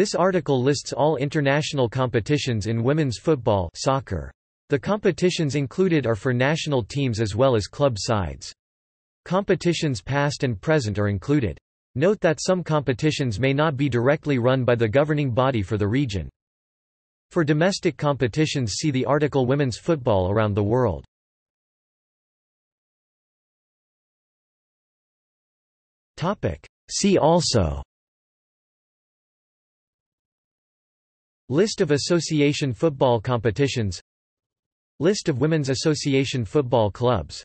This article lists all international competitions in women's football soccer. The competitions included are for national teams as well as club sides. Competitions past and present are included. Note that some competitions may not be directly run by the governing body for the region. For domestic competitions see the article Women's football around the world. See also List of association football competitions. List of women's association football clubs